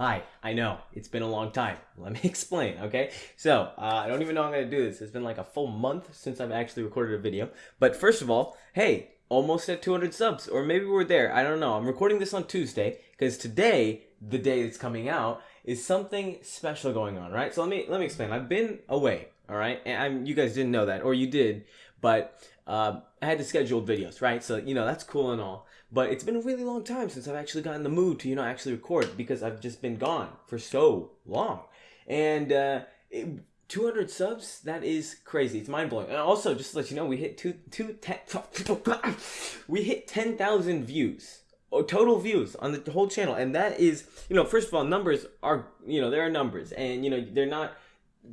Hi, I know it's been a long time. Let me explain, okay? So, uh, I don't even know how I'm gonna do this. It's been like a full month since I've actually recorded a video. But first of all, hey, almost at 200 subs, or maybe we're there. I don't know. I'm recording this on Tuesday because today, the day it's coming out, is something special going on, right? So let me let me explain. I've been away, all right, and I'm, you guys didn't know that, or you did, but uh, I had to schedule videos, right? So you know that's cool and all. But it's been a really long time since I've actually gotten the mood to, you know, actually record because I've just been gone for so long. And uh, it, 200 subs, that is crazy. It's mind blowing. And also, just to let you know, we hit two, two, ten, we hit 10,000 views or total views on the whole channel. And that is, you know, first of all, numbers are, you know, there are numbers and, you know, they're not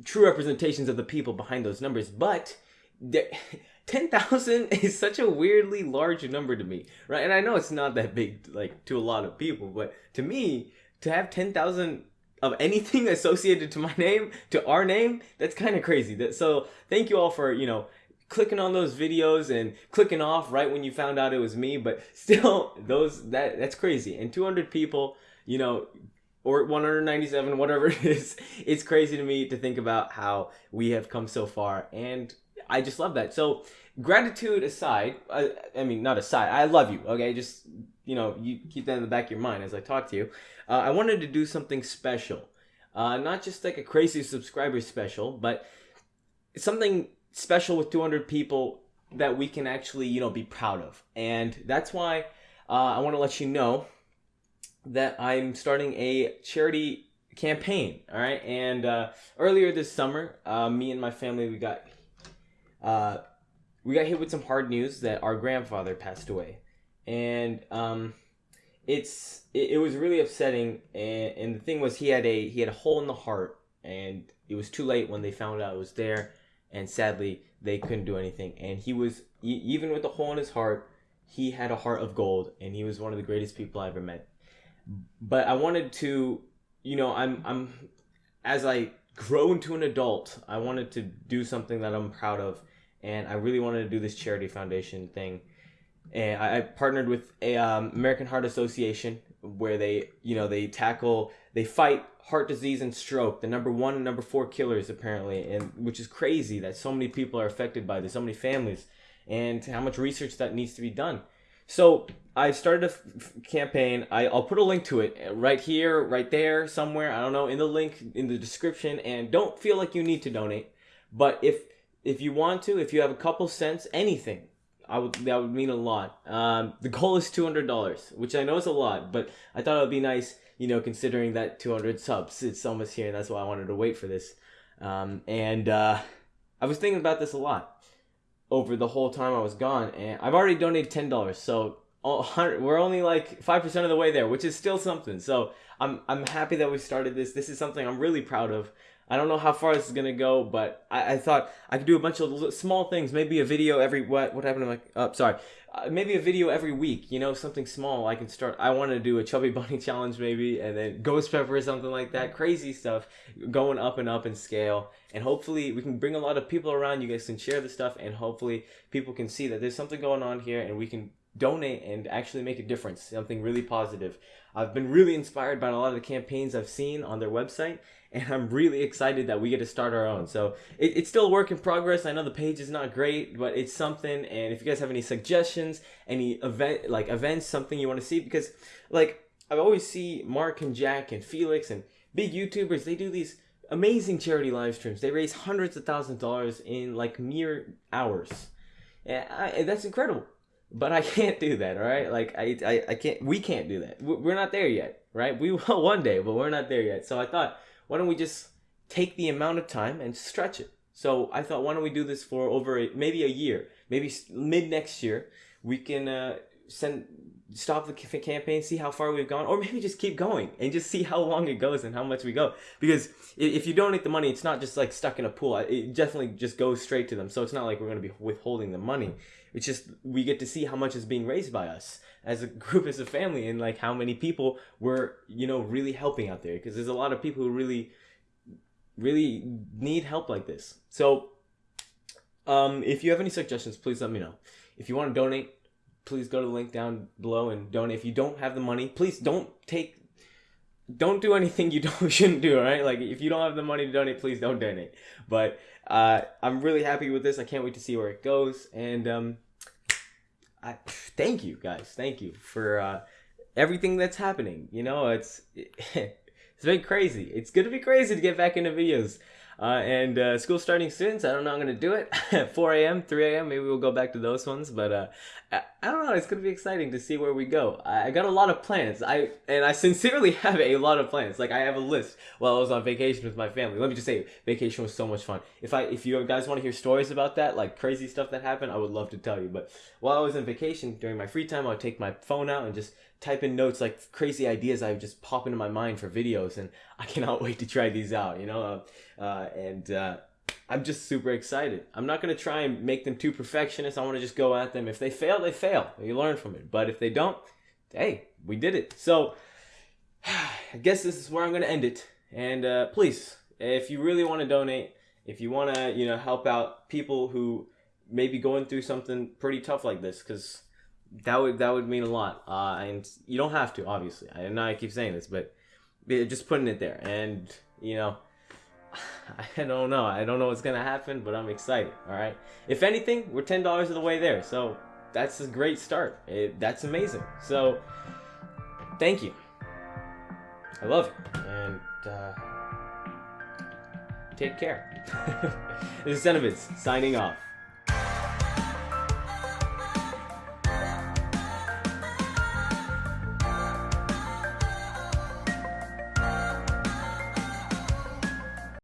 true representations of the people behind those numbers, but 10,000 is such a weirdly large number to me, right? And I know it's not that big, like, to a lot of people, but to me, to have 10,000 of anything associated to my name, to our name, that's kind of crazy. That, so thank you all for, you know, clicking on those videos and clicking off right when you found out it was me, but still, those, that, that's crazy. And 200 people, you know, or 197, whatever it is, it's crazy to me to think about how we have come so far. And I just love that. So gratitude aside, I, I, mean not aside, I love you. Okay, just you know you keep that in the back of your mind as I talk to you. Uh, I wanted to do something special, uh, not just like a crazy subscriber special, but something special with 200 people that we can actually you know be proud of, and that's why uh, I want to let you know that I'm starting a charity campaign all right and uh, earlier this summer uh, me and my family we got uh, we got hit with some hard news that our grandfather passed away, and um, it's it, it, was really upsetting. And, and the thing was, he had a he had a hole in the heart, and it was too late when they found out it was there, and sadly they couldn't do anything. And he was even with the hole in his heart, he had a heart of gold, and he was one of the greatest people I ever met. But I wanted to, you know, I'm I'm as I grow into an adult, I wanted to do something that I'm proud of, and I really wanted to do this charity foundation thing. And I, I partnered with a um, American Heart Association where they, you know, they tackle, they fight heart disease and stroke, the number one and number four killers apparently, and which is crazy that so many people are affected by this, so many families, and how much research that needs to be done. So I started a f- campaign. I, I'll put a link to it right here, right there, somewhere. I don't know in the link in the description. And don't feel like you need to donate, but if if you want to, if you have a couple cents, anything, I would that would mean a lot. Um, the goal is two hundred dollars, which I know is a lot, but I thought it would be nice, you know, considering that two hundred subs, it's almost here, and that's why I wanted to wait for this. Um, and uh, I was thinking about this a lot over the whole time I was gone, and I've already donated ten dollars. So we're only like five percent of the way there, which is still something. So I'm I'm happy that we started this. This is something I'm really proud of. I don't know how far this is gonna go, but I, I thought I could do a bunch of small things. Maybe a video every what what happened to my oh sorry, uh, maybe a video every week. You know, something small. I can start. I want to do a chubby bunny challenge maybe, and then ghost pepper or something like that. Crazy stuff, going up and up in scale, and hopefully we can bring a lot of people around. You guys can share the stuff, and hopefully people can see that there's something going on here, and we can donate and actually make a difference. Something really positive. I've been really inspired by a lot of the campaigns I've seen on their website, and I'm really excited that we get to start our own. So it, it's still a work in progress. I know the page is not great, but it's something. And if you guys have any suggestions, any event like events, something you want to see, because like I always see Mark and Jack and Felix and big YouTubers, they do these amazing charity live streams. They raise hundreds of thousands of dollars in like mere hours. And I, that's incredible but I can't do that. All right, like I, I, I can't. We can't do that. We're not there yet, right? We will one day, but we're not there yet. So I thought, why don't we just take the amount of time and stretch it? So I thought, why don't we do this for over a, maybe a year, maybe mid next year? We can uh, send stop the campaign, see how far we've gone, or maybe just keep going and just see how long it goes and how much we go. Because if you donate the money, it's not just like stuck in a pool. It definitely just goes straight to them. So it's not like we're going to be withholding the money. It's just we get to see how much is being raised by us as a group, as a family, and like how many people we're you know really helping out there. Because there's a lot of people who really, really need help like this. So, um, if you have any suggestions, please let me know. If you want to donate, please go to the link down below and donate. If you don't have the money, please don't take don't do anything you don't shouldn't do. All right, like if you don't have the money to donate, please don't donate. But uh, I'm really happy with this. I can't wait to see where it goes. And um, I thank you guys. Thank you for uh, everything that's happening. You know, it's it's been crazy. It's gonna be crazy to get back into videos. Uh, and uh, school starting soon, so I don't know I'm gonna do it. 4 a.m., 3 a.m. Maybe we'll go back to those ones, but uh, I, I, don't know. It's gonna be exciting to see where we go. I, I, got a lot of plans. I and I sincerely have a lot of plans. Like I have a list while I was on vacation with my family. Let me just say, vacation was so much fun. If I if you guys want to hear stories about that, like crazy stuff that happened, I would love to tell you. But while I was on vacation during my free time, I would take my phone out and just type in notes like crazy ideas I just pop into my mind for videos, and I cannot wait to try these out. You know, uh, uh, and uh, I'm just super excited. I'm not gonna try and make them too perfectionist. I want to just go at them. If they fail, they fail. You learn from it. But if they don't, hey, we did it. So I guess this is where I'm gonna end it. And uh, please, if you really want to donate, if you want to, you know, help out people who may be going through something pretty tough like this, because that would that would mean a lot. Uh, and you don't have to, obviously. I know I keep saying this, but just putting it there. And you know, I don't know. I don't know what's gonna happen, but I'm excited. All right. If anything, we're ten dollars of the way there, so that's a great start. It, that's amazing. So, thank you. I love you, and uh, take care. this is Cenobids signing off.